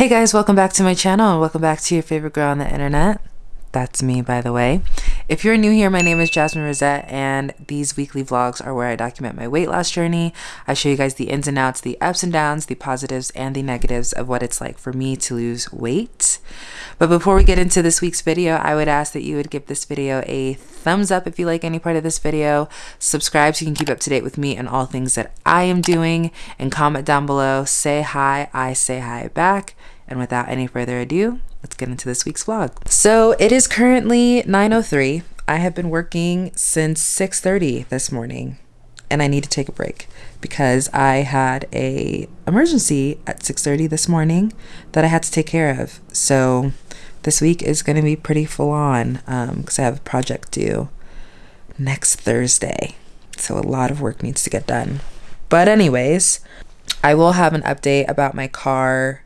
Hey guys, welcome back to my channel and welcome back to your favorite girl on the internet. That's me, by the way. If you're new here, my name is Jasmine Rosette, and these weekly vlogs are where I document my weight loss journey. I show you guys the ins and outs, the ups and downs, the positives and the negatives of what it's like for me to lose weight. But before we get into this week's video, I would ask that you would give this video a thumbs up if you like any part of this video, subscribe so you can keep up to date with me and all things that I am doing, and comment down below, say hi, I say hi back. And without any further ado, let's get into this week's vlog. So it is currently 9.03. I have been working since 6.30 this morning and I need to take a break because I had a emergency at 6.30 this morning that I had to take care of. So this week is going to be pretty full on because um, I have a project due next Thursday. So a lot of work needs to get done. But anyways, I will have an update about my car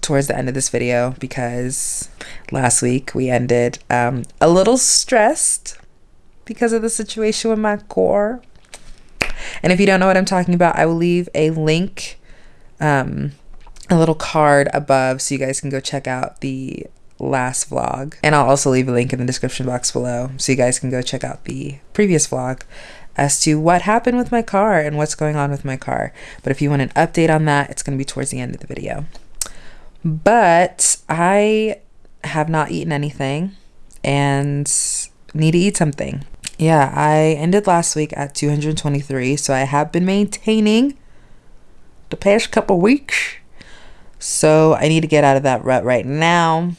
towards the end of this video because last week we ended um, a little stressed because of the situation with my core. And if you don't know what I'm talking about, I will leave a link, um, a little card above so you guys can go check out the last vlog. And I'll also leave a link in the description box below so you guys can go check out the previous vlog as to what happened with my car and what's going on with my car. But if you want an update on that, it's going to be towards the end of the video. But I have not eaten anything and need to eat something. Yeah, I ended last week at 223, so I have been maintaining the past couple weeks. So I need to get out of that rut right now.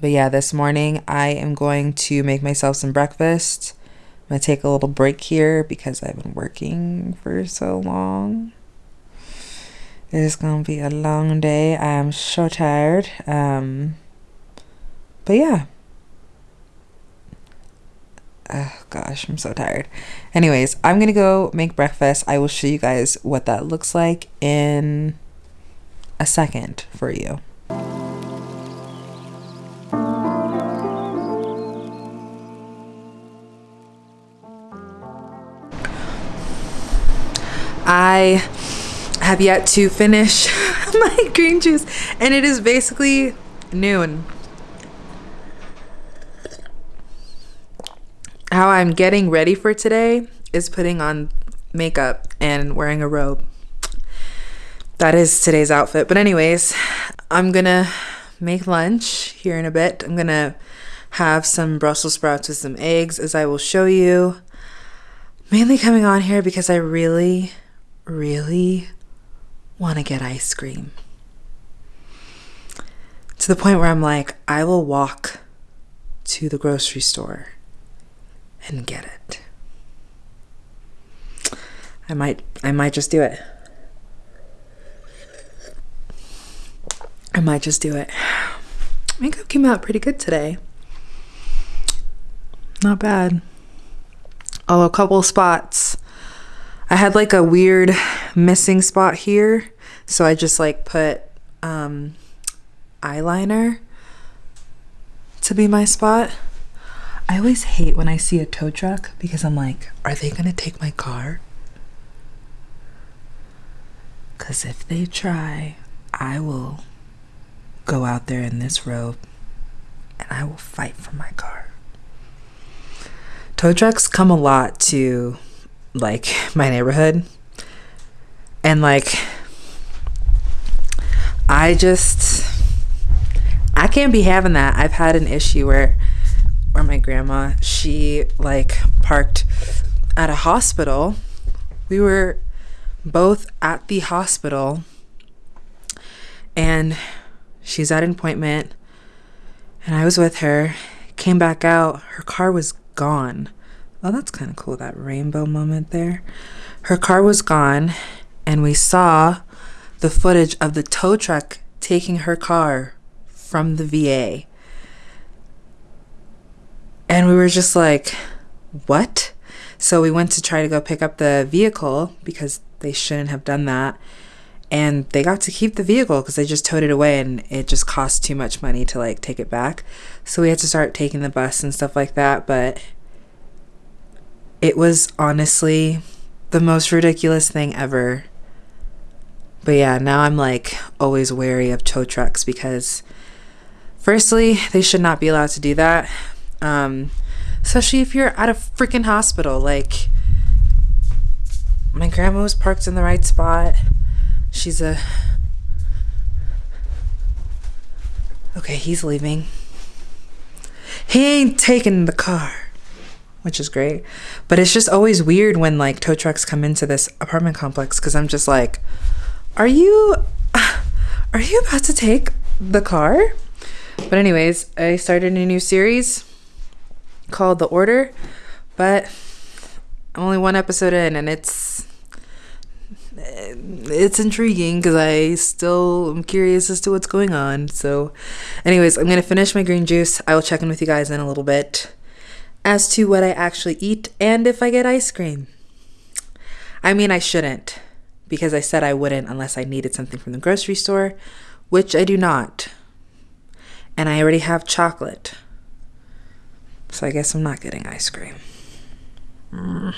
But yeah, this morning I am going to make myself some breakfast. I'm going to take a little break here because I've been working for so long. It is gonna be a long day. I am so tired. Um, but yeah. Oh gosh, I'm so tired. Anyways, I'm gonna go make breakfast. I will show you guys what that looks like in a second for you. I have yet to finish my green juice and it is basically noon. How I'm getting ready for today is putting on makeup and wearing a robe. That is today's outfit. But anyways, I'm gonna make lunch here in a bit. I'm gonna have some Brussels sprouts with some eggs as I will show you. Mainly coming on here because I really, really want to get ice cream. To the point where I'm like, I will walk to the grocery store and get it. I might I might just do it. I might just do it. Makeup came out pretty good today. Not bad. Although a couple spots I had like a weird missing spot here. So I just like put um, eyeliner to be my spot. I always hate when I see a tow truck because I'm like, are they going to take my car? Because if they try, I will go out there in this robe and I will fight for my car. Tow trucks come a lot to like my neighborhood and like I just I can't be having that. I've had an issue where where my grandma, she like parked at a hospital. We were both at the hospital and she's at an appointment and I was with her. Came back out, her car was gone. Oh, that's kind of cool, that rainbow moment there. Her car was gone, and we saw the footage of the tow truck taking her car from the VA. And we were just like, what? So we went to try to go pick up the vehicle because they shouldn't have done that. And they got to keep the vehicle because they just towed it away and it just cost too much money to like take it back. So we had to start taking the bus and stuff like that. But it was honestly the most ridiculous thing ever. But yeah, now I'm like always wary of tow trucks because, firstly, they should not be allowed to do that. Um, especially if you're at a freaking hospital. Like, my grandma was parked in the right spot. She's a. Okay, he's leaving. He ain't taking the car, which is great. But it's just always weird when like tow trucks come into this apartment complex because I'm just like, are you, are you about to take the car? But anyways, I started a new series called The Order, but I'm only one episode in and it's it's intriguing because I still am curious as to what's going on. So, anyways, I'm gonna finish my green juice. I will check in with you guys in a little bit as to what I actually eat and if I get ice cream. I mean, I shouldn't because I said I wouldn't unless I needed something from the grocery store, which I do not. And I already have chocolate. So I guess I'm not getting ice cream. Mm.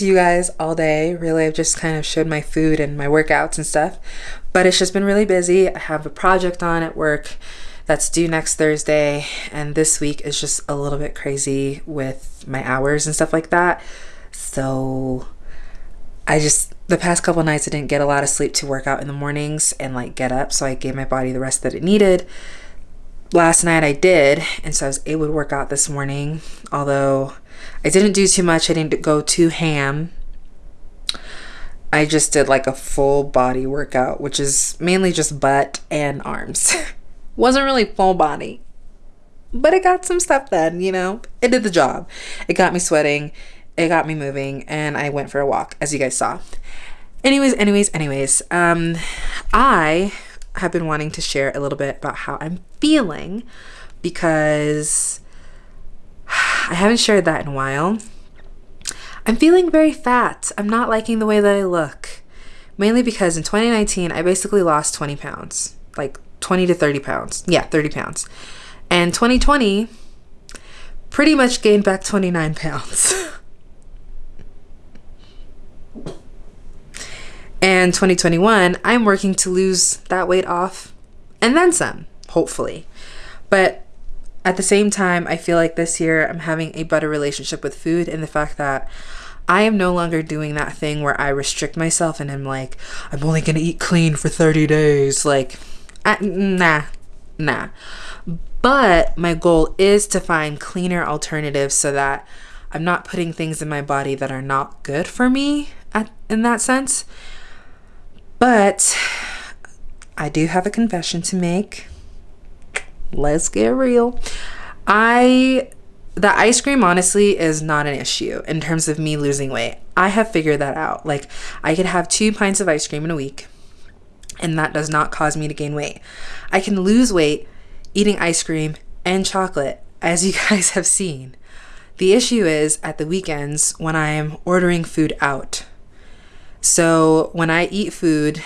To you guys all day. Really, I've just kind of showed my food and my workouts and stuff. But it's just been really busy. I have a project on at work that's due next Thursday, and this week is just a little bit crazy with my hours and stuff like that. So, I just the past couple nights I didn't get a lot of sleep to work out in the mornings and like get up, so I gave my body the rest that it needed. Last night I did, and so I was able to work out this morning, although I didn't do too much. I didn't go too ham. I just did like a full body workout, which is mainly just butt and arms. Wasn't really full body, but it got some stuff done, you know? It did the job. It got me sweating, it got me moving, and I went for a walk, as you guys saw. Anyways, anyways, anyways, um, I have been wanting to share a little bit about how I'm feeling because I haven't shared that in a while. I'm feeling very fat. I'm not liking the way that I look. Mainly because in 2019, I basically lost 20 pounds. Like 20 to 30 pounds. Yeah, 30 pounds. And 2020, pretty much gained back 29 pounds. and 2021, I'm working to lose that weight off and then some, hopefully. But at the same time, I feel like this year I'm having a better relationship with food and the fact that I am no longer doing that thing where I restrict myself and I'm like, I'm only gonna eat clean for 30 days. Like, I, nah, nah. But my goal is to find cleaner alternatives so that I'm not putting things in my body that are not good for me at, in that sense. But I do have a confession to make let's get real. I the ice cream honestly is not an issue in terms of me losing weight. I have figured that out. Like I could have 2 pints of ice cream in a week and that does not cause me to gain weight. I can lose weight eating ice cream and chocolate as you guys have seen. The issue is at the weekends when I am ordering food out. So when I eat food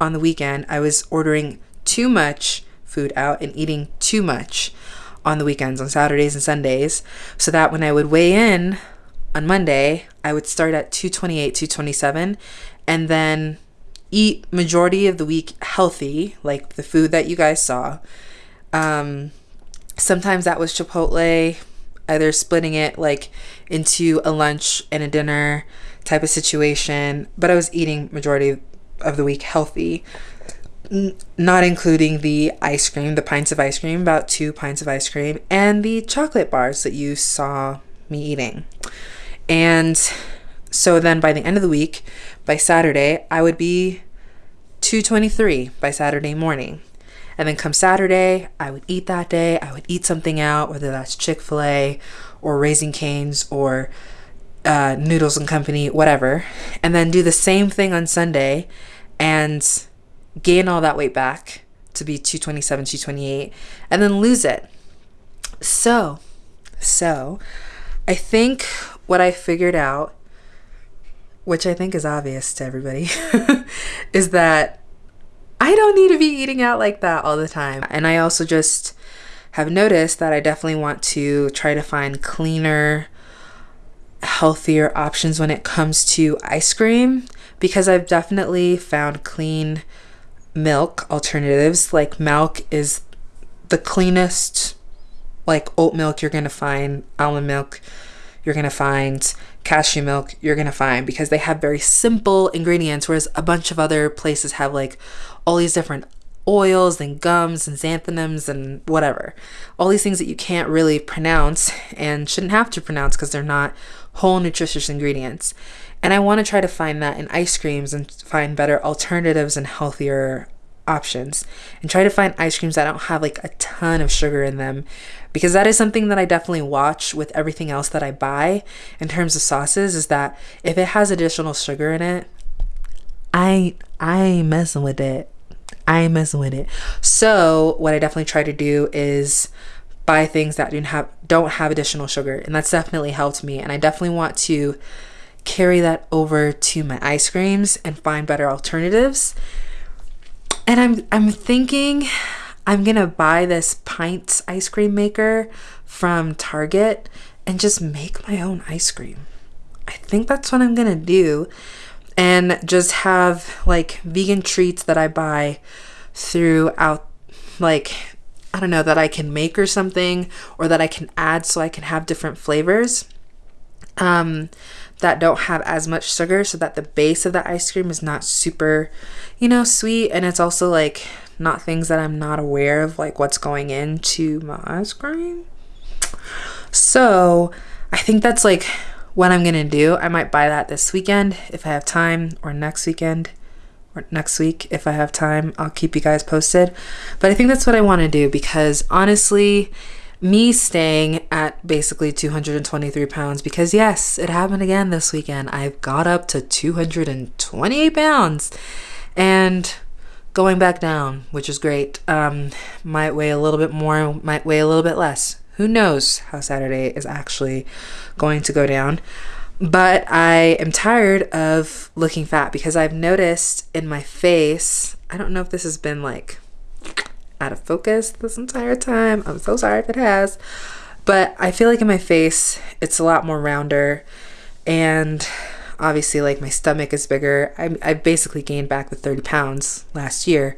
on the weekend, I was ordering too much food out and eating too much on the weekends, on Saturdays and Sundays, so that when I would weigh in on Monday, I would start at 228, 227, and then eat majority of the week healthy, like the food that you guys saw. Um, sometimes that was Chipotle, either splitting it like into a lunch and a dinner type of situation, but I was eating majority of the week healthy not including the ice cream, the pints of ice cream, about two pints of ice cream, and the chocolate bars that you saw me eating. And so then by the end of the week, by Saturday, I would be 223 by Saturday morning. And then come Saturday, I would eat that day. I would eat something out, whether that's Chick fil A or Raising Canes or uh, Noodles and Company, whatever. And then do the same thing on Sunday and gain all that weight back to be 227, 228, and then lose it. So, so I think what I figured out, which I think is obvious to everybody, is that I don't need to be eating out like that all the time. And I also just have noticed that I definitely want to try to find cleaner, healthier options when it comes to ice cream because I've definitely found clean milk alternatives. Like milk is the cleanest, like oat milk you're gonna find, almond milk you're gonna find, cashew milk you're gonna find because they have very simple ingredients, whereas a bunch of other places have like all these different oils and gums and xanthanums and whatever. All these things that you can't really pronounce and shouldn't have to pronounce because they're not whole nutritious ingredients. And I want to try to find that in ice creams and find better alternatives and healthier options. And try to find ice creams that don't have like a ton of sugar in them. Because that is something that I definitely watch with everything else that I buy in terms of sauces is that if it has additional sugar in it I I ain't messing with it. I ain't messing with it. So what I definitely try to do is buy things that don't have don't have additional sugar. And that's definitely helped me. And I definitely want to carry that over to my ice creams and find better alternatives. And I'm I'm thinking I'm gonna buy this pints ice cream maker from Target and just make my own ice cream. I think that's what I'm gonna do and just have like vegan treats that I buy throughout like I don't know that I can make or something or that I can add so I can have different flavors um that don't have as much sugar so that the base of the ice cream is not super you know sweet and it's also like not things that I'm not aware of like what's going into my ice cream. So, I think that's like what I'm gonna do. I might buy that this weekend if I have time, or next weekend, or next week if I have time. I'll keep you guys posted. But I think that's what I wanna do because honestly, me staying at basically 223 pounds, because yes, it happened again this weekend. I've got up to 228 pounds and going back down, which is great. Um, might weigh a little bit more, might weigh a little bit less who knows how Saturday is actually going to go down. But I am tired of looking fat because I've noticed in my face, I don't know if this has been like out of focus this entire time. I'm so sorry if it has. But I feel like in my face, it's a lot more rounder. And obviously, like my stomach is bigger. I, I basically gained back the 30 pounds last year.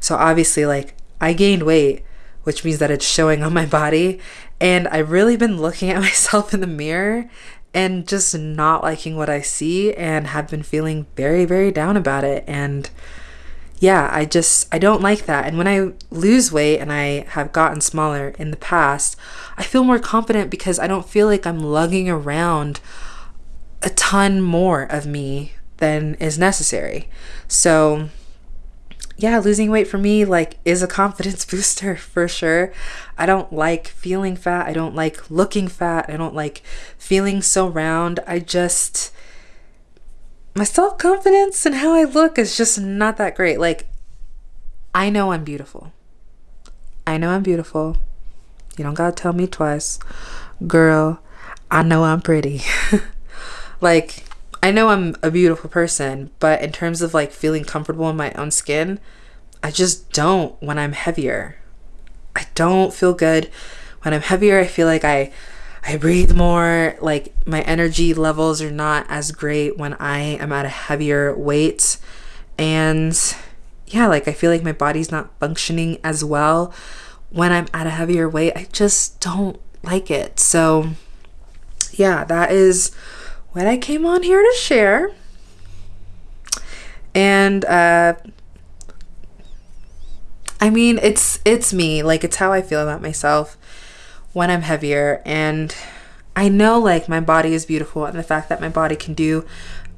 So obviously, like I gained weight which means that it's showing on my body. And I've really been looking at myself in the mirror and just not liking what I see and have been feeling very, very down about it. And yeah, I just, I don't like that. And when I lose weight and I have gotten smaller in the past, I feel more confident because I don't feel like I'm lugging around a ton more of me than is necessary. So, yeah, losing weight for me like is a confidence booster for sure. I don't like feeling fat. I don't like looking fat. I don't like feeling so round. I just my self-confidence and how I look is just not that great. Like I know I'm beautiful. I know I'm beautiful. You don't got to tell me twice. Girl, I know I'm pretty. like I know I'm a beautiful person, but in terms of like feeling comfortable in my own skin, I just don't when I'm heavier. I don't feel good when I'm heavier. I feel like I I breathe more, like my energy levels are not as great when I am at a heavier weight. And yeah, like I feel like my body's not functioning as well when I'm at a heavier weight. I just don't like it. So yeah, that is what I came on here to share. And uh, I mean, it's it's me. Like it's how I feel about myself when I'm heavier and I know like my body is beautiful and the fact that my body can do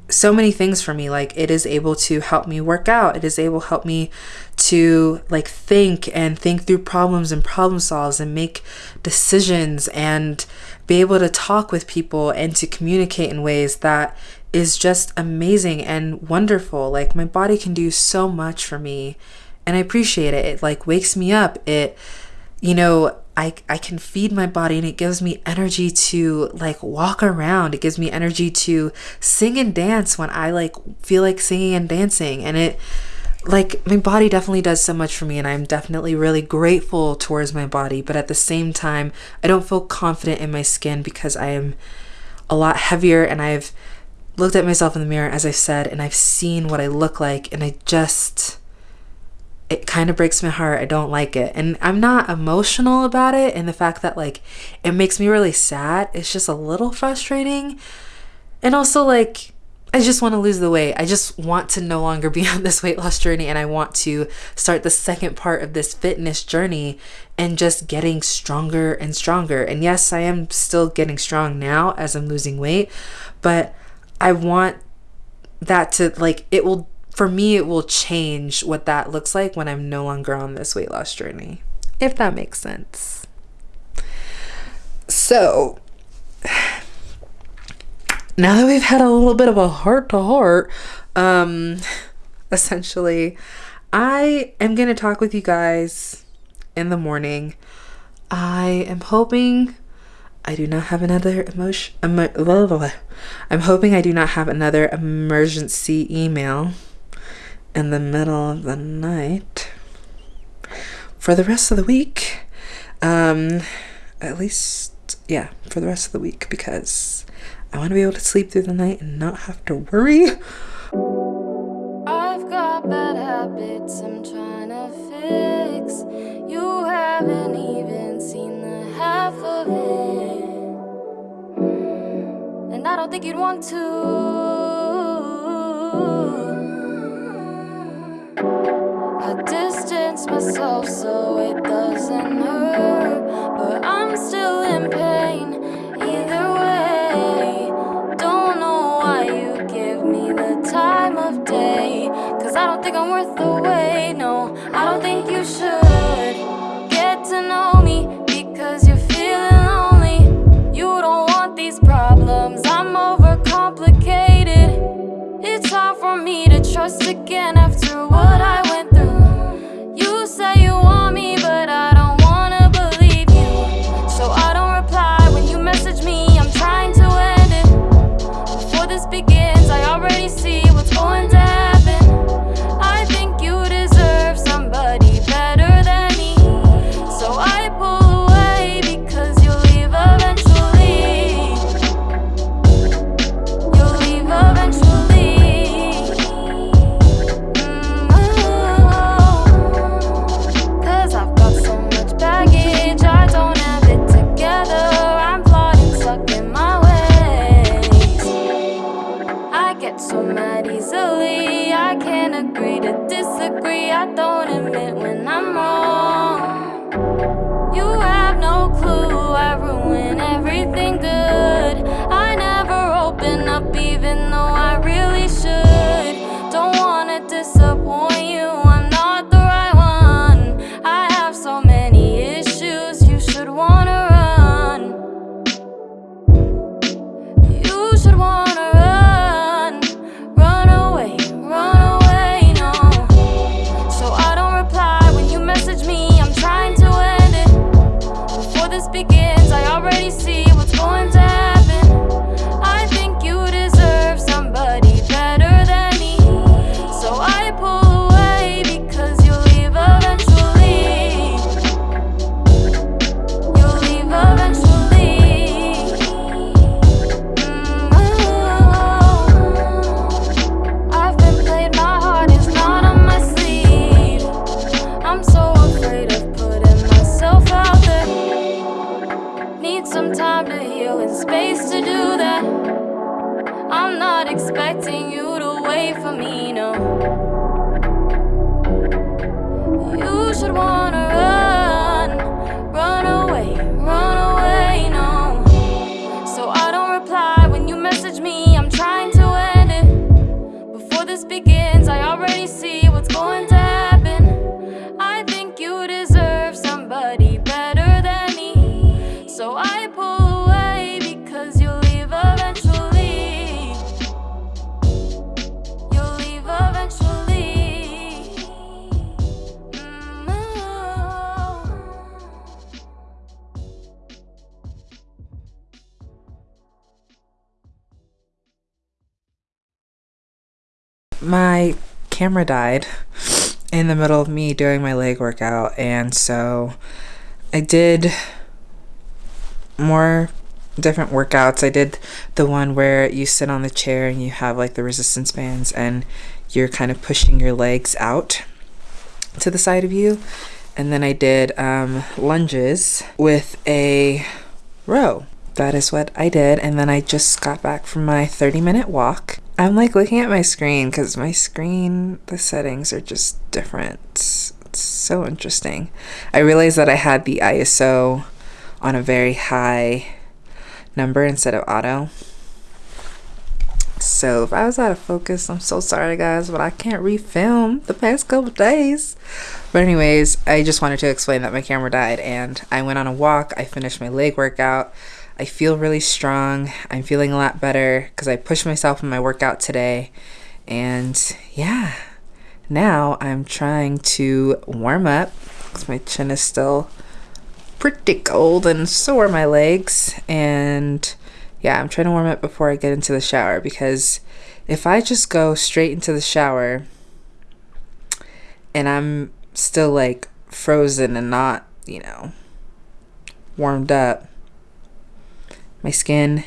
so many things for me like it is able to help me work out it is able to help me to like think and think through problems and problem solves and make decisions and be able to talk with people and to communicate in ways that is just amazing and wonderful. Like my body can do so much for me and I appreciate it. It like wakes me up. It you know, I I can feed my body and it gives me energy to like walk around. It gives me energy to sing and dance when I like feel like singing and dancing. And it like my body definitely does so much for me and I'm definitely really grateful towards my body, but at the same time, I don't feel confident in my skin because I am a lot heavier and I've looked at myself in the mirror as I said and I've seen what I look like. And I just it kind of breaks my heart. I don't like it. And I'm not emotional about it and the fact that like it makes me really sad. It's just a little frustrating. And also like I just want to lose the weight. I just want to no longer be on this weight loss journey and I want to start the second part of this fitness journey and just getting stronger and stronger. And yes, I am still getting strong now as I'm losing weight, but I want that to like it will for me it will change what that looks like when I'm no longer on this weight loss journey. If that makes sense. So, now that we've had a little bit of a heart to heart, um, essentially, I am going to talk with you guys in the morning. I am hoping I do not have another emotion. Emo- blah, blah, blah. I'm hoping I do not have another emergency email in the middle of the night. for the rest of the week. Um, at least, yeah, for the rest of the week because I want to be able to sleep through the night and not have to worry. I've got bad habits I'm trying to fix. You haven't even seen the half of it. And I don't think you'd want to. I distance myself so it doesn't hurt. But I'm still in pain either way. Don't know why you give me the time of day. Cause I don't think I'm worth the wait. No, I don't think you should get to know my camera died in the middle of me doing my leg workout and so I did more different workouts. I did the one where you sit on the chair and you have like the resistance bands and you're kind of pushing your legs out to the side of you. And then I did um, lunges with a row. That is what I did. And then I just got back from my 30 minute walk. I'm like looking at my screen because my screen, the settings are just different. It's so interesting. I realized that I had the ISO on a very high number instead of auto. So if I was out of focus, I'm so sorry guys, but I can't refilm the past couple days. But anyways, I just wanted to explain that my camera died and I went on a walk. I finished my leg workout. I feel really strong. I'm feeling a lot better because I pushed myself in my workout today. And yeah, now I'm trying to warm up because my chin is still pretty cold and so are my legs. And yeah, I'm trying to warm up before I get into the shower because if I just go straight into the shower and I'm still like frozen and not, you know, warmed up, my skin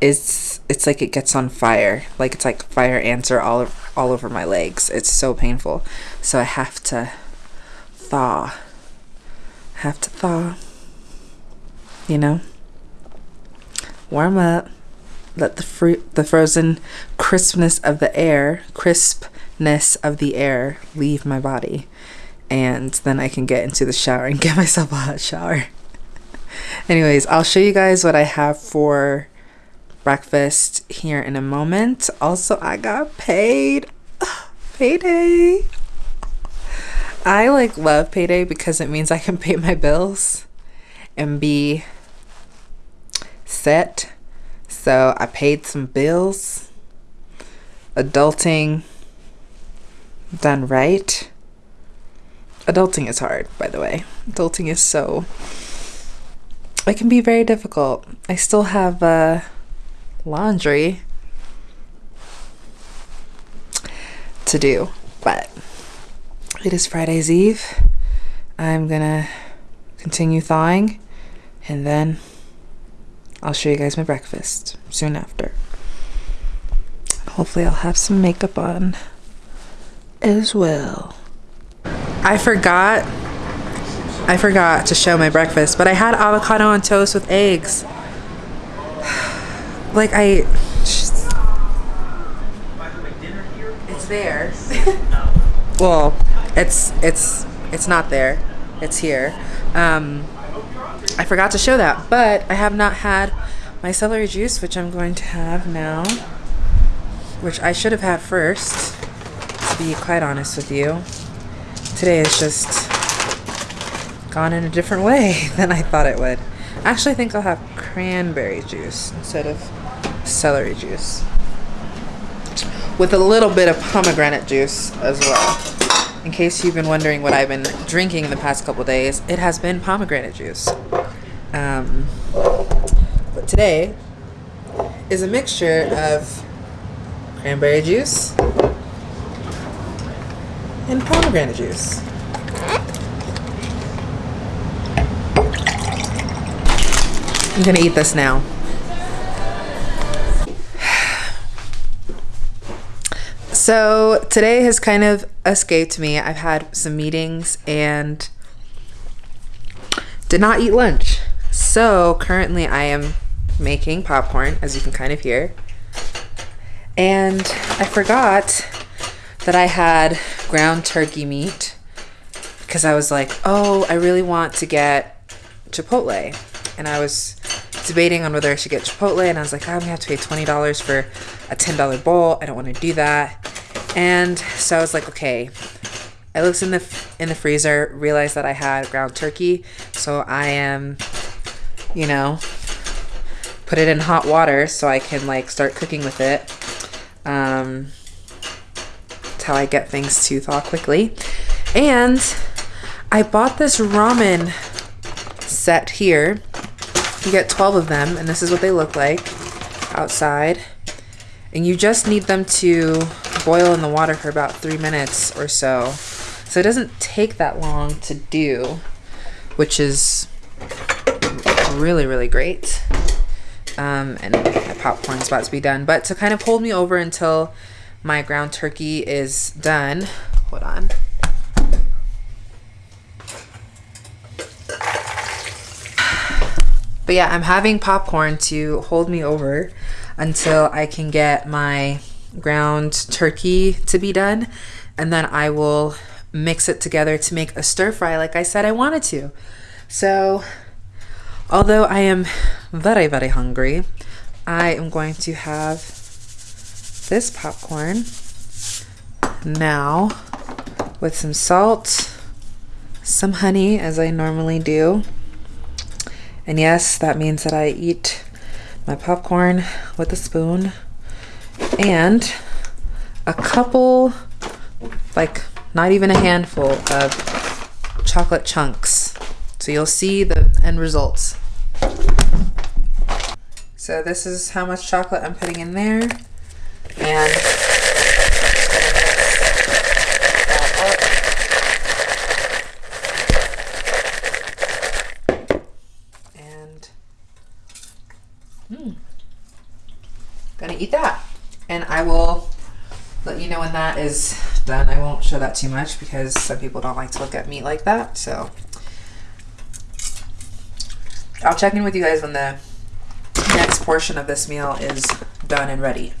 is it's like it gets on fire. Like it's like fire ants are all all over my legs. It's so painful. So I have to thaw. Have to thaw. You know? Warm up. Let the fruit the frozen crispness of the air, crispness of the air leave my body. And then I can get into the shower and get myself a hot shower. Anyways, I'll show you guys what I have for breakfast here in a moment. Also, I got paid. Payday. I like love payday because it means I can pay my bills and be set. So I paid some bills. Adulting done right. Adulting is hard, by the way. Adulting is so it can be very difficult. I still have uh, laundry to do, but it is Friday's Eve. I'm gonna continue thawing and then I'll show you guys my breakfast soon after. Hopefully, I'll have some makeup on as well. I forgot I forgot to show my breakfast, but I had avocado on toast with eggs. Like I It's there. well, it's it's it's not there. It's here. Um I forgot to show that, but I have not had my celery juice, which I'm going to have now, which I should have had first, to be quite honest with you. Today is just gone in a different way than I thought it would. Actually, I think I'll have cranberry juice instead of celery juice. With a little bit of pomegranate juice as well. In case you've been wondering what I've been drinking in the past couple days, it has been pomegranate juice. Um, but today is a mixture of cranberry juice and pomegranate juice. I'm gonna eat this now. So today has kind of escaped me. I've had some meetings and did not eat lunch. So currently I am making popcorn, as you can kind of hear. And I forgot that I had ground turkey meat because I was like, oh, I really want to get Chipotle. And I was debating on whether I should get Chipotle, and I was like, I'm gonna have to pay twenty dollars for a ten dollar bowl. I don't want to do that. And so I was like, okay. I looked in the in the freezer, realized that I had ground turkey, so I am, you know, put it in hot water so I can like start cooking with it. Um, that's how I get things to thaw quickly. And I bought this ramen set here you get 12 of them, and this is what they look like outside. And you just need them to boil in the water for about three minutes or so. So it doesn't take that long to do, which is really, really great. Um, and my popcorn's about to be done. But to kind of hold me over until my ground turkey is done, hold on. But yeah, I'm having popcorn to hold me over until I can get my ground turkey to be done. And then I will mix it together to make a stir fry like I said I wanted to. So, although I am very, very hungry, I am going to have this popcorn now with some salt, some honey, as I normally do. And yes, that means that I eat my popcorn with a spoon and a couple, like not even a handful of chocolate chunks. So you'll see the end results. So this is how much chocolate I'm putting in there. And Mm. Gonna eat that. And I will let you know when that is done. I won't show that too much because some people don't like to look at meat like that. So I'll check in with you guys when the next portion of this meal is done and ready.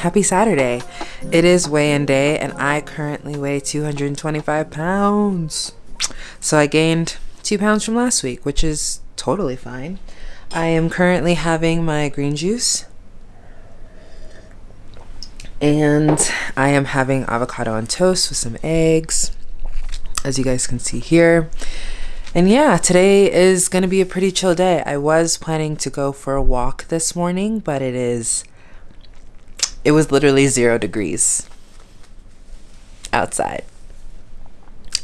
Happy Saturday. It is weigh-in day and I currently weigh 225 pounds. So I gained 2 pounds from last week, which is totally fine. I am currently having my green juice. And I am having avocado on toast with some eggs, as you guys can see here. And yeah, today is going to be a pretty chill day. I was planning to go for a walk this morning, but it is, it was literally zero degrees outside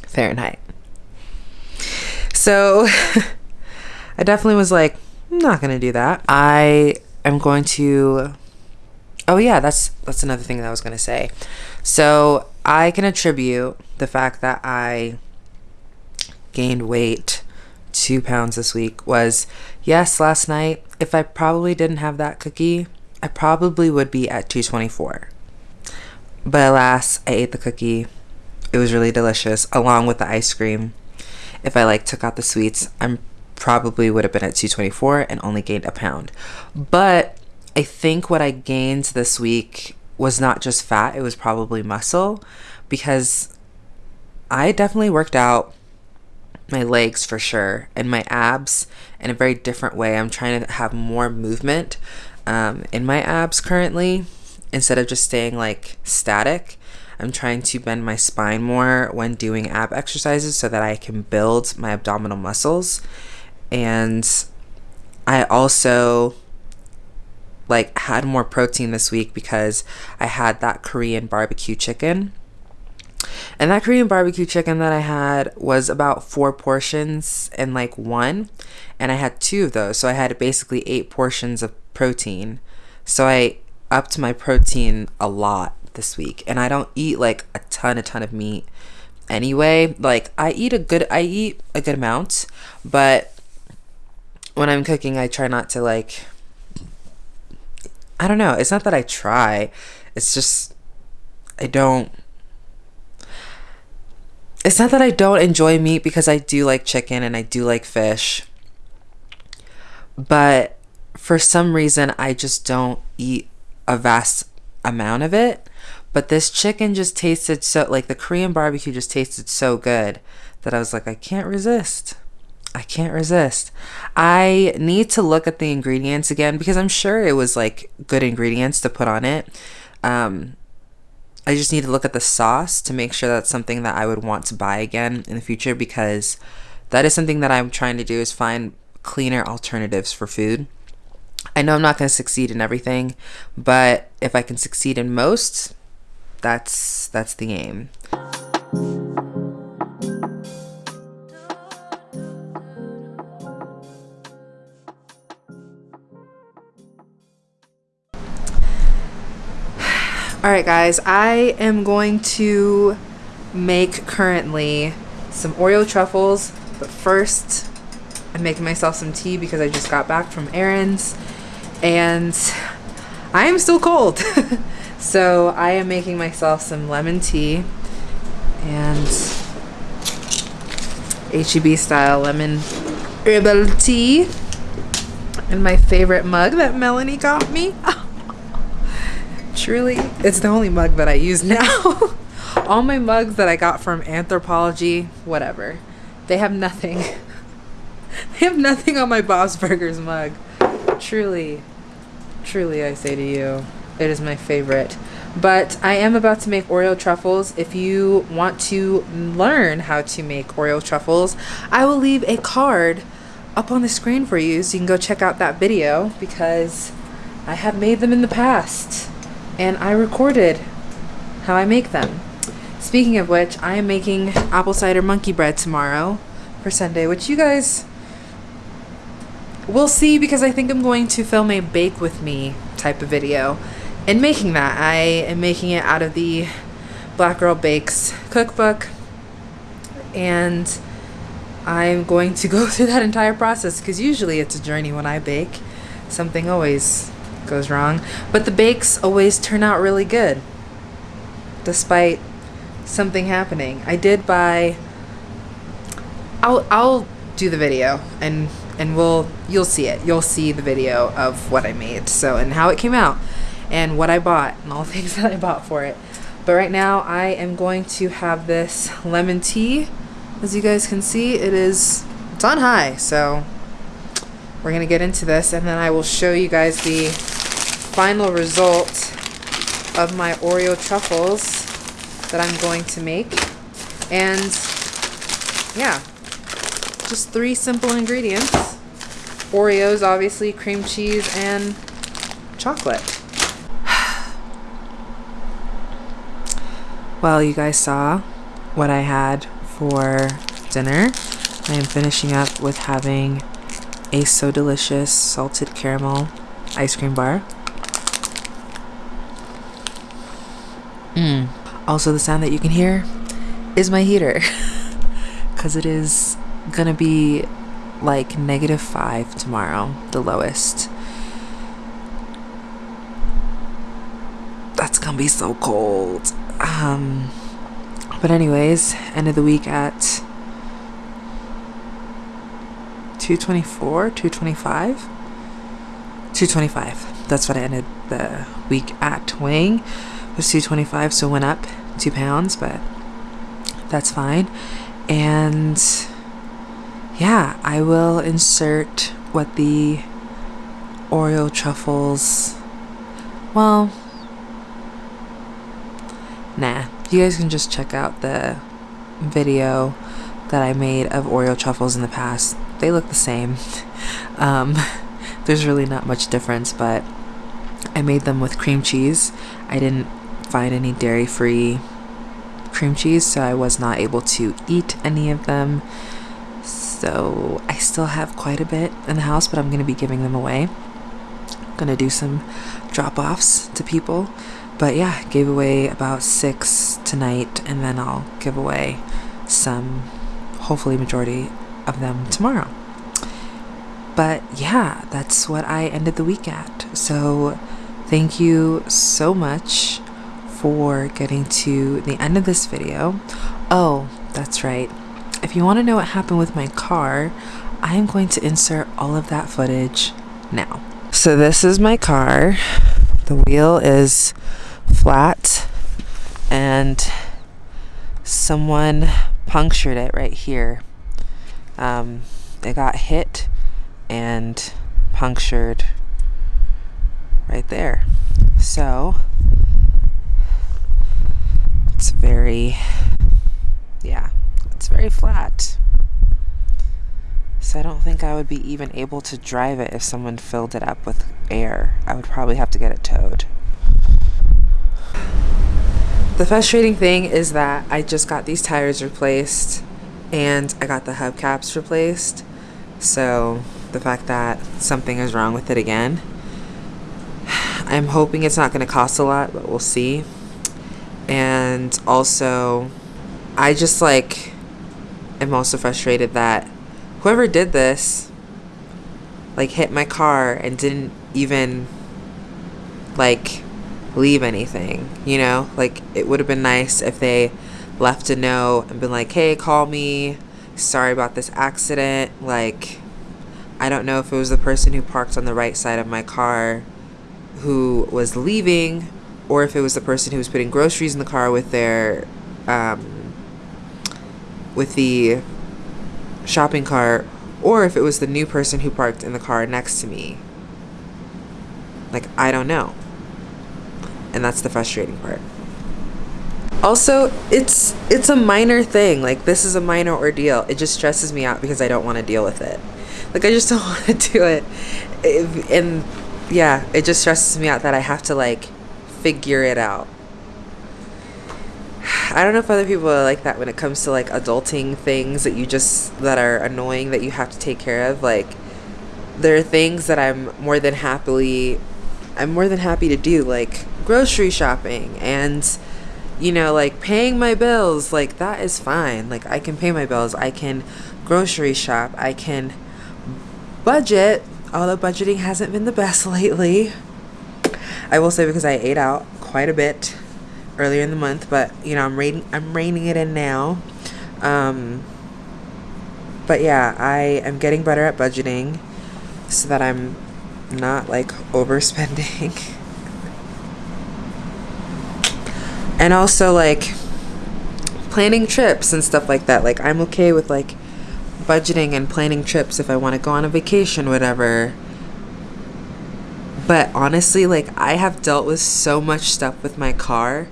Fahrenheit. So I definitely was like, I'm not to do that. I am going to, oh yeah, that's, that's another thing that I was to say. So I can attribute the fact that I gained weight two pounds this week was yes, last night, if I probably didn't have that cookie, I probably would be at 224. But alas, I ate the cookie. It was really delicious, along with the ice cream. If I like took out the sweets, I'm probably would have been at 224 and only gained a pound. But I think what I gained this week was not just fat, it was probably muscle because I definitely worked out my legs for sure and my abs in a very different way. I'm trying to have more movement um, in my abs currently instead of just staying like static. I'm trying to bend my spine more when doing ab exercises so that I can build my abdominal muscles. And I also like had more protein this week because I had that Korean barbecue chicken and that Korean barbecue chicken that I had was about four portions and like one. And I had two of those. So I had basically eight portions of protein. So I upped my protein a lot this week. And I don't eat like a ton, a ton of meat anyway. Like I eat a good, I eat a good amount. But when I'm cooking, I try not to like, I don't know. It's not that I try. It's just, I don't it's not that I don't enjoy meat because I do like chicken and I do like fish. But for some reason, I just don't eat a vast amount of it. But this chicken just tasted so, like the Korean barbecue just tasted so good that I was like, I can't resist. I can't resist. I need to look at the ingredients again because I'm sure it was like good ingredients to put on it. Um, I just need to look at the sauce to make sure that's something that I would want to buy again in the future because that is something that I'm trying to do is find cleaner alternatives for food. I know I'm not going to succeed in everything, but if I can succeed in most, that's that's the aim. All right, guys, I am going to make currently some Oreo truffles, but first I'm making myself some tea because I just got back from errands and I am still cold. so I am making myself some lemon tea and HEB style lemon herbal tea in my favorite mug that Melanie got me. Truly, it's the only mug that I use now. All my mugs that I got from Anthropologie, whatever, they have nothing. they have nothing on my Bob's Burgers mug. Truly, truly, I say to you, it is my favorite. But I am about to make Oreo truffles. If you want to learn how to make Oreo truffles, I will leave a card up on the screen for you so you can go check out that video because I have made them in the past and I recorded how I make them. Speaking of which, I am making apple cider monkey bread tomorrow for Sunday, which you guys will see because I think I'm going to film a bake with me type of video. In making that, I am making it out of the Black Girl Bakes cookbook and I'm going to go through that entire process because usually it's a journey when I bake. Something always goes wrong. But the bakes always turn out really good, despite something happening. I did buy. I'll I'll do the video and and we'll you'll see it. You'll see the video of what I made. So and how it came out. and what I bought and all the things that I bought for it. But right now I am going to have this lemon tea. As you guys can see, it is it's on high, so we're gonna get into this and then I will show you guys the final result of my Oreo truffles that I'm going to make. And yeah, just three simple ingredients. Oreos, obviously, cream cheese, and chocolate. well, you guys saw what I had for dinner. I am finishing up with having a so delicious salted caramel ice cream bar. Mmm. Also, the sound that you can hear is my heater because it is gonna be like negative five tomorrow, the lowest. That's gonna be so cold. Um, but anyways, end of the week at 224, 225, 225. That's what I ended the week at weighing was 225, so went up two pounds, but that's fine. And yeah, I will insert what the Oreo truffles. Well, nah. You guys can just check out the video that I made of Oreo truffles in the past. They look the same. Um, there's really not much difference, but I made them with cream cheese. I didn't find any dairy free cream cheese, so I was not able to eat any of them. So I still have quite a bit in the house, but I'm going to be giving them away. I'm Going to do some drop offs to people. But yeah, gave away about six tonight, and then I'll give away some, hopefully, majority of them tomorrow. But yeah, that's what I ended the week at. So thank you so much for getting to the end of this video. Oh, that's right. If you want to know what happened with my car, I am going to insert all of that footage now. So this is my car. The wheel is flat and someone punctured it right here. Um, it got hit and punctured right there. So it's very, yeah, it's very flat. So I don't think I would be even able to drive it if someone filled it up with air. I would probably have to get it towed. The frustrating thing is that I just got these tires replaced and I got the hubcaps replaced. So the fact that something is wrong with it again, I'm hoping it's not going to cost a lot, but we'll see. And also, I just like am also frustrated that whoever did this like hit my car and didn't even like leave anything, you know? Like it would have been nice if they left a note and been like, "Hey, call me. Sorry about this accident." Like I don't know if it was the person who parked on the right side of my car who was leaving or if it was the person who was putting groceries in the car with their um, with the shopping cart or if it was the new person who parked in the car next to me. Like i don't know. And that's the frustrating part. Also it's it's a minor thing. Like this is a minor ordeal. It just stresses me out because i don't want to deal with it. Like i just don't want to do it. And yeah it just stresses me out that i have to like figure it out. I don't know if other people are like that when it comes to like adulting things that you just that are annoying that you have to take care of. Like there are things that I'm more than happily I'm more than happy to do like grocery shopping and you know like paying my bills like that is fine. Like I can pay my bills. I can grocery shop. I can budget although budgeting hasn't been the best lately. I will say because I ate out quite a bit earlier in the month, but you know I'm reining I'm reining it in now. Um, but yeah, I am getting better at budgeting so that I'm not like overspending. and also like planning trips and stuff like that. Like I'm okay with like budgeting and planning trips if I want to go on a vacation, whatever. But honestly, like I have dealt with so much stuff with my car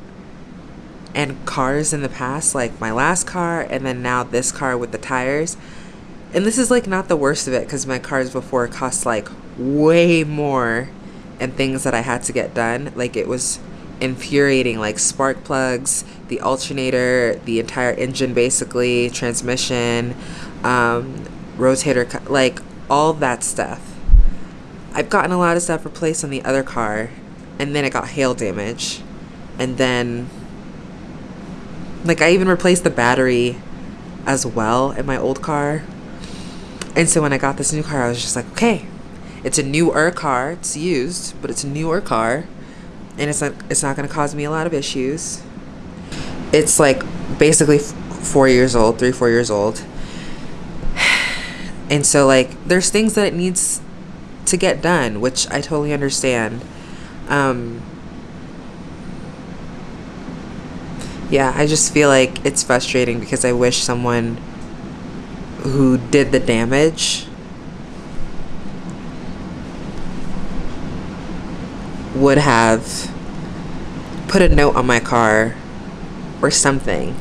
and cars in the past, like my last car and then now this car with the tires. And this is like not the worst of it because my cars before cost like way more and things that I had to get done. Like it was infuriating, like spark plugs, the alternator, the entire engine basically, transmission, um, rotator, like all that stuff. I've gotten a lot of stuff replaced on the other car, and then it got hail damage. And then, like, I even replaced the battery as well in my old car. And so when I got this new car, I was just like, okay, it's a newer car. It's used, but it's a newer car, and it's not it's not going to cause me a lot of issues. It's like basically four years old, three four years old, and so like there's things that it needs to get done, which I totally understand. Um, yeah, I just feel like it's frustrating because I wish someone who did the damage would have put a note on my car or something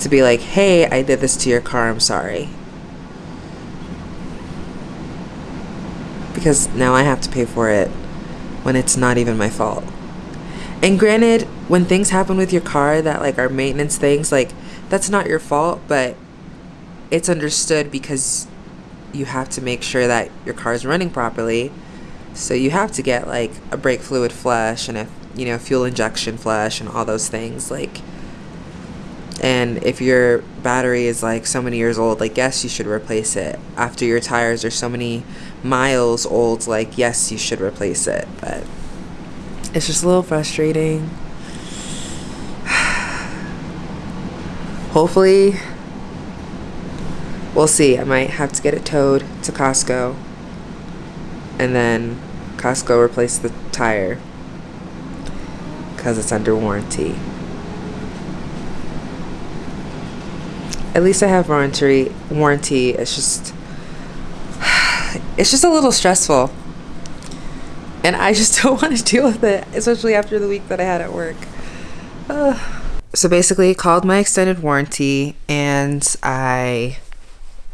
to be like, hey, I did this to your car, I'm sorry. Because now I have to pay for it when it's not even my fault. And granted, when things happen with your car that like are maintenance things, like that's not your fault, but it's understood because you have to make sure that your car is running properly. So you have to get like a brake fluid flush and a you know fuel injection flush and all those things like and if your battery is like so many years old like yes you should replace it. After your tires are so many miles old like yes you should replace it but it's just a little frustrating hopefully we'll see i might have to get it towed to costco and then Costco replaced the tire because it's under warranty. At least I have warranty. Warranty. It's just, it's just a little stressful, and I just don't want to deal with it, especially after the week that I had at work. Uh. So basically, called my extended warranty, and I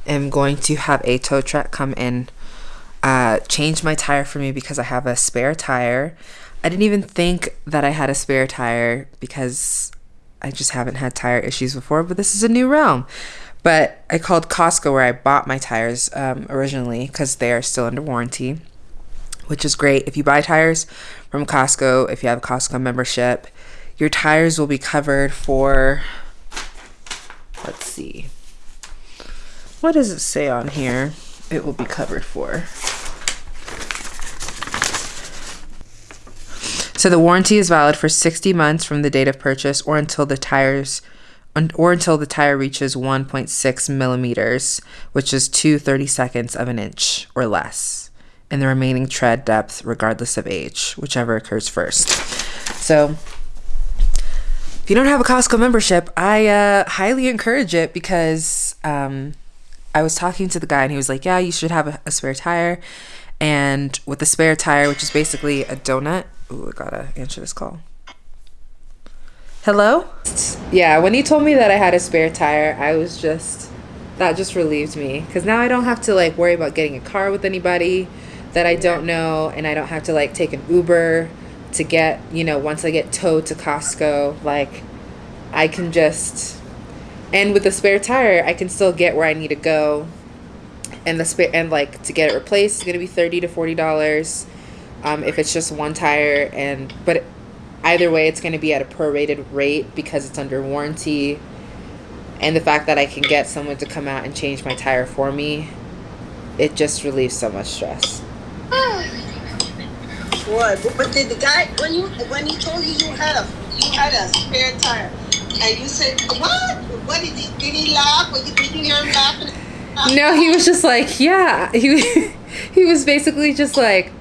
am going to have a tow truck come in uh, changed my tire for me because I have a spare tire. I didn't even think that I had a spare tire because I just haven't had tire issues before, but this is a new realm. But I called Costco where I bought my tires um, originally because they are still under warranty, which is great. If you buy tires from Costco, if you have a Costco membership, your tires will be covered for, let's see, what does it say on here? It will be covered for. So the warranty is valid for 60 months from the date of purchase or until the tires or until the tire reaches 1.6 millimeters, which is 2 30 seconds of an inch or less, and the remaining tread depth, regardless of age, whichever occurs first. So, if you don't have a Costco membership, I uh, highly encourage it because um, I was talking to the guy and he was like, "Yeah, you should have a, a spare tire." And with the spare tire, which is basically a donut, Ooh, I gotta answer this call. Hello? Yeah, when he told me that I had a spare tire, I was just that just relieved me because now I don't have to like worry about getting a car with anybody that I don't know, and I don't have to like take an Uber to get you know once I get towed to Costco. Like I can just and with the spare tire, I can still get where I need to go. And the spare and like to get it replaced is gonna be thirty to forty dollars um, if it's just one tire and but either way it's going to be at a prorated rate because it's under warranty and the fact that i can get someone to come out and change my tire for me it just relieves so much stress what but did the guy when you when he told you you had a you had a spare tire and you said what what did he did he laugh did you hear laughing no he was just like yeah he he was basically just like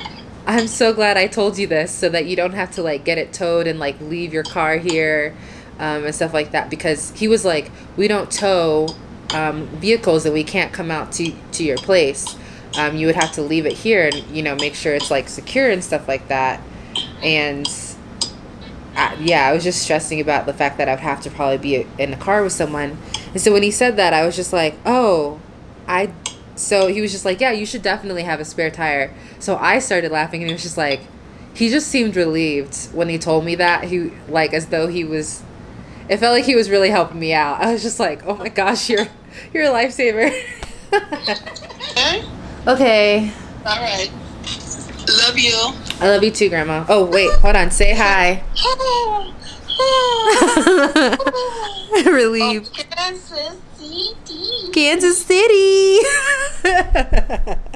I'm so glad I told you this so that you don't have to like get it towed and like leave your car here um, and stuff like that. Because he was like, we don't tow um, vehicles that we can't come out to to your place. Um, you would have to leave it here and you know make sure it's like secure and stuff like that. And I, yeah, I was just stressing about the fact that I would have to probably be in a car with someone. And so when he said that, I was just like, oh, I. So he was just like, yeah, you should definitely have a spare tire. So I started laughing, and he was just like, he just seemed relieved when he told me that. He like as though he was. It felt like he was really helping me out. I was just like, oh my gosh, you're you're a lifesaver. Okay? All right. Love you. I love you too, Grandma. Oh wait, hold on. Say hi. Relieved. Oh, Kansas City. Kansas City.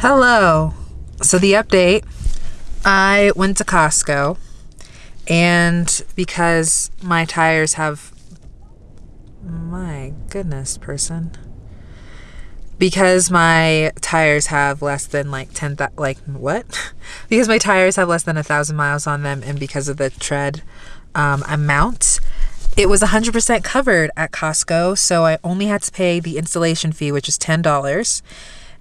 Hello. So the update I went to Costco and because my tires have my goodness, person. Because my tires have less than like 10 th- like what? because my tires have less than a thousand miles on them and because of the tread um, amount, it was 100% covered at Costco. So I only had to pay the installation fee, which is $10.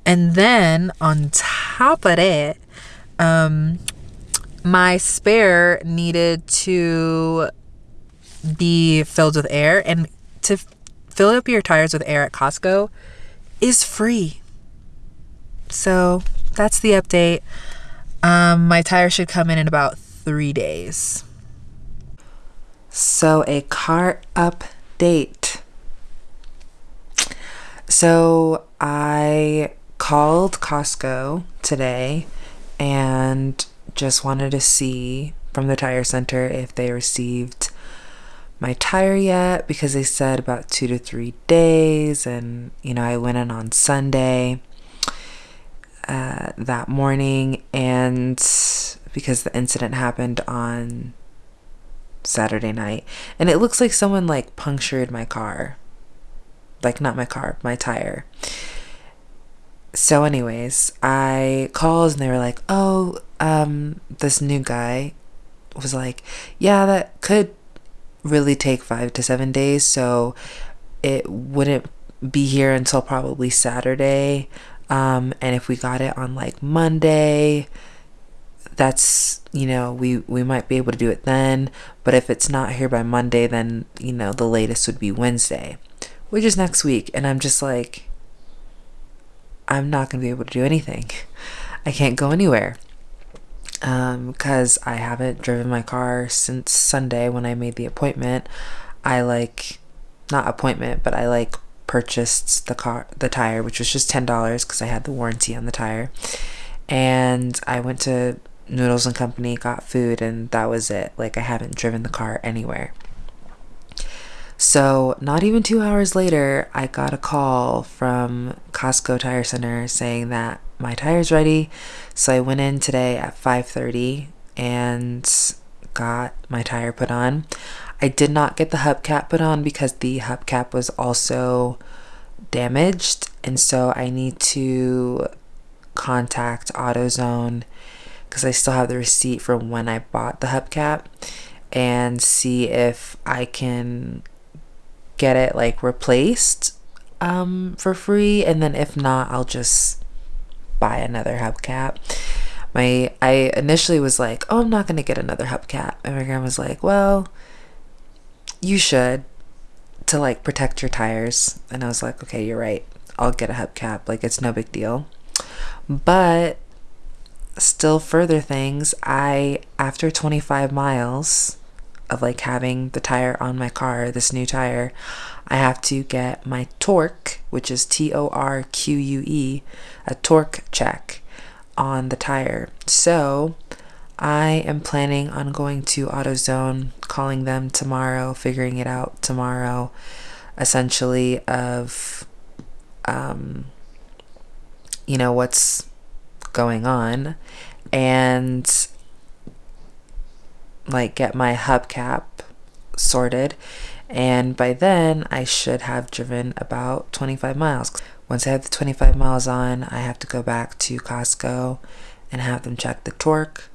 And then on top of it, um, my spare needed to be filled with air. And to fill up your tires with air at Costco is free. So that's the update. Um, my tire should come in in about three days. So, a car update. So, I called Costco today and just wanted to see from the tire center if they received my tire yet because they said about two to three days. And, you know, I went in on Sunday uh, that morning, and because the incident happened on Saturday night, and it looks like someone like punctured my car. Like, not my car, my tire. So, anyways, I called and they were like, oh, um, this new guy was like, yeah, that could really take five to seven days. So it wouldn't be here until probably Saturday. Um, and if we got it on like Monday, that's you know we we might be able to do it then but if it's not here by monday then you know the latest would be wednesday which is next week and i'm just like i'm not going to be able to do anything i can't go anywhere because um, I haven't driven my car since Sunday when I made the appointment. I like, not appointment, but I like purchased the car, the tire, which was just ten dollars because I had the warranty on the tire, and I went to Noodles and Company, got food, and that was it. Like I haven't driven the car anywhere. So, not even two hours later, I got a call from Costco Tire Center saying that my tire's ready. So I went in today at 5:30 and got my tire put on. I did not get the hubcap put on because the hubcap was also damaged and so I need to contact AutoZone because I still have the receipt from when I bought the hubcap and see if I can get it like replaced um, for free and then if not I'll just buy another hubcap. My I initially was like, "Oh, I'm not to get another hubcap." And my grandma was like, "Well, you should to like protect your tires." And I was like, "Okay, you're right. I'll get a hubcap. Like it's no big deal." But still further things, I after 25 miles of like having the tire on my car, this new tire, I have to get my torque, which is T O R Q U E, a torque check on the tire. So I am planning on going to AutoZone, calling them tomorrow, figuring it out tomorrow, essentially, of, um, you know, what's going on. And like get my hubcap sorted and by then I should have driven about 25 miles. Once I have the 25 miles on, I have to go back to Costco and have them check the torque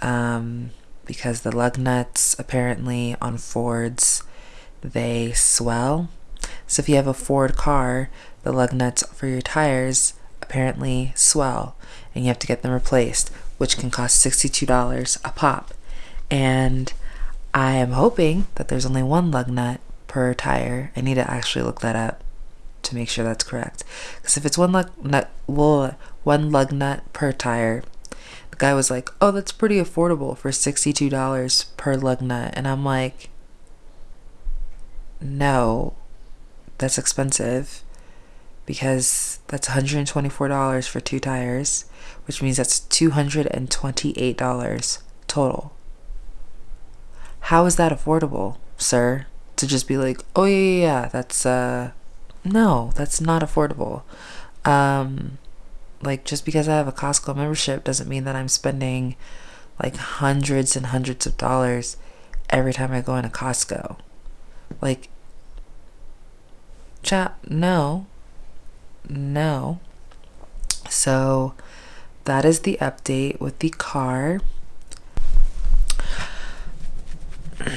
um, because the lug nuts apparently on Fords they swell. So if you have a Ford car, the lug nuts for your tires apparently swell and you have to get them replaced, which can cost $62 a pop. And I am hoping that there's only one lug nut per tire. I need to actually look that up to make sure that's correct. Because if it's one lug nut, well, one lug nut per tire, the guy was like, "Oh, that's pretty affordable for sixty-two dollars per lug nut," and I'm like, "No, that's expensive." Because that's $124 for two tires, which means that's $228 total. How is that affordable, sir? To just be like, oh yeah, yeah, yeah, that's uh, no, that's not affordable. Um, like just because I have a Costco membership doesn't mean that I'm spending like hundreds and hundreds of dollars every time I go into Costco. Like, chat, no, no. So that is the update with the car.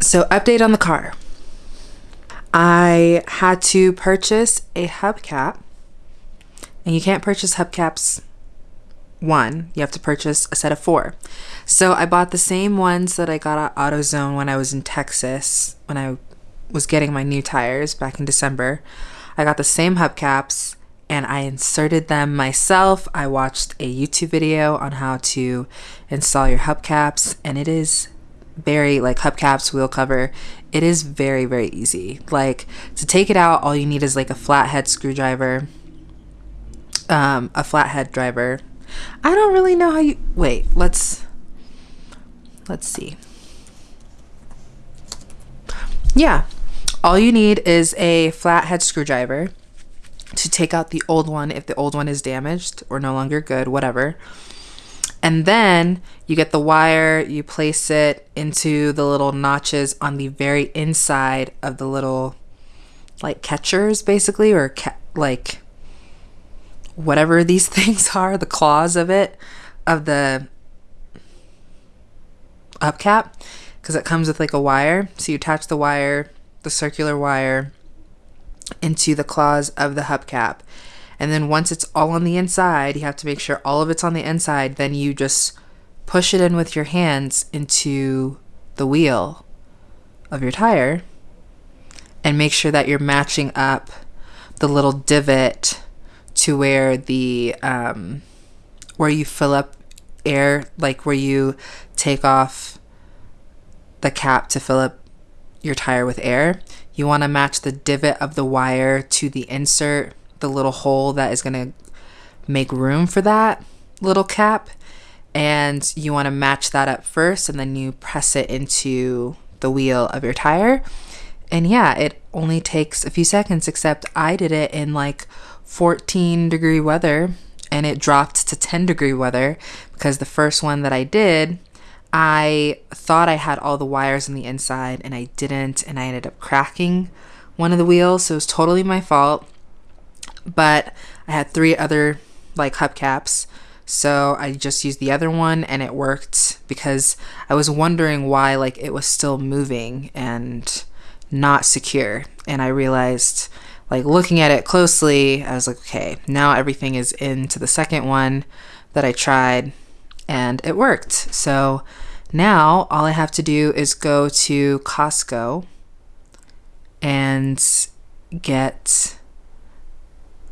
So, update on the car. I had to purchase a hubcap, and you can't purchase hubcaps one, you have to purchase a set of four. So, I bought the same ones that I got at AutoZone when I was in Texas, when I was getting my new tires back in December. I got the same hubcaps and I inserted them myself. I watched a YouTube video on how to install your hubcaps, and it is very like hubcaps, wheel cover. It is very, very easy. Like to take it out, all you need is like a flathead screwdriver, um, a flathead driver. I don't really know how you wait, let's let's see. Yeah. All you need is a flathead screwdriver to take out the old one if the old one is damaged or no longer good, whatever. And then you get the wire, you place it into the little notches on the very inside of the little like catchers basically or ca- like whatever these things are, the claws of it of the upcap because it comes with like a wire. So you attach the wire, the circular wire into the claws of the hubcap and then once it's all on the inside, you have to make sure all of it's on the inside. Then you just push it in with your hands into the wheel of your tire and make sure that you're matching up the little divot to where the um, where you fill up air like where you take off the cap to fill up your tire with air you want to match the divot of the wire to the insert the little hole that is going to make room for that little cap. And you want to match that up first and then you press it into the wheel of your tire. And yeah, it only takes a few seconds, except I did it in like 14 degree weather and it dropped to 10 degree weather because the first one that I did, I thought I had all the wires on the inside and I didn't, and I ended up cracking one of the wheels. So it was totally my fault but I had three other like hubcaps. So I just used the other one and it worked because I was wondering why like it was still moving and not secure. And I realized like looking at it closely, I was like, okay, now everything is into the second one that I tried and it worked. So now all I have to do is go to Costco and get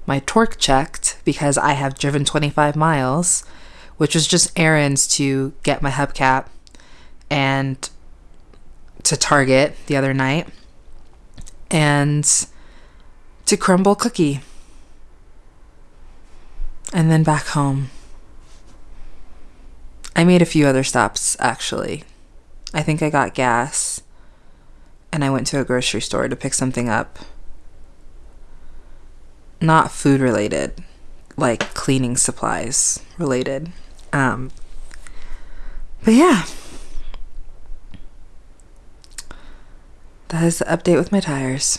my torque checked because I have driven 25 miles, which was just errands to get my hubcap and to Target the other night and to Crumbl cookie and then back home. I made a few other stops actually. I think I got gas and I went to a grocery store to pick something up not food related, like cleaning supplies related. Um, but yeah, that is the update with my tires.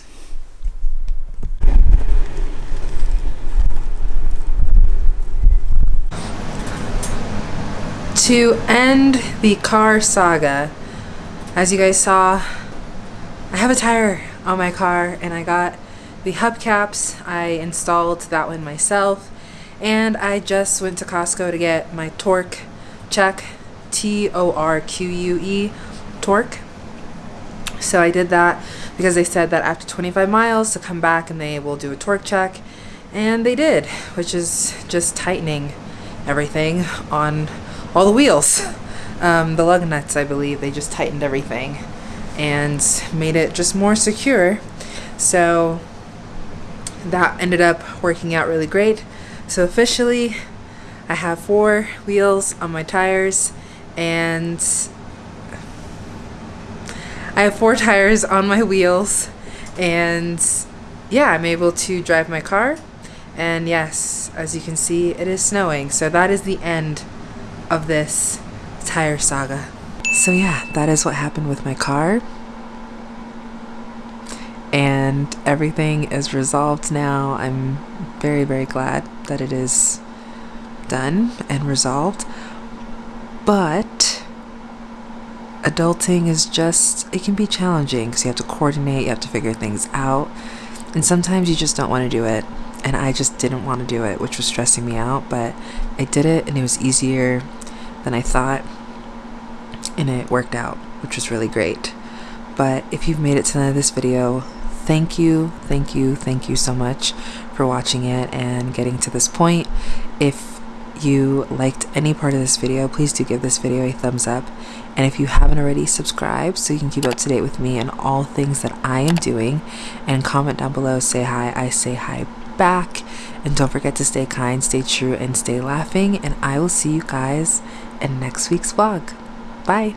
To end the car saga, as you guys saw, I have a tire on my car and I got the hubcaps. I installed that one myself and I just went to Costco to get my torque check, T-O-R-Q-U-E, torque. So I did that because they said that after 25 miles to come back and they will do a torque check and they did, which is just tightening everything on all the wheels. Um, the lug nuts, I believe, they just tightened everything and made it just more secure. So that ended up working out really great. So officially, I have four wheels on my tires and I have four tires on my wheels and yeah, I'm able to drive my car. And yes, as you can see, it is snowing. So that is the end of this tire saga. So yeah, that is what happened with my car. And everything is resolved now. I'm very, very glad that it is done and resolved. But adulting is just, it can be challenging because you have to coordinate, you have to figure things out. And sometimes you just don't want to do it. And I just didn't want to do it, which was stressing me out. But I did it and it was easier than I thought. And it worked out, which was really great. But if you've made it to the end of this video, thank you, thank you, thank you so much for watching it and getting to this point. If you liked any part of this video, please do give this video a thumbs up. And if you haven't already, subscribe so you can keep up to date with me and all things that I am doing. And comment down below, say hi, I say hi back. And don't forget to stay kind, stay true, and stay laughing. And I will see you guys in next week's vlog. Bye.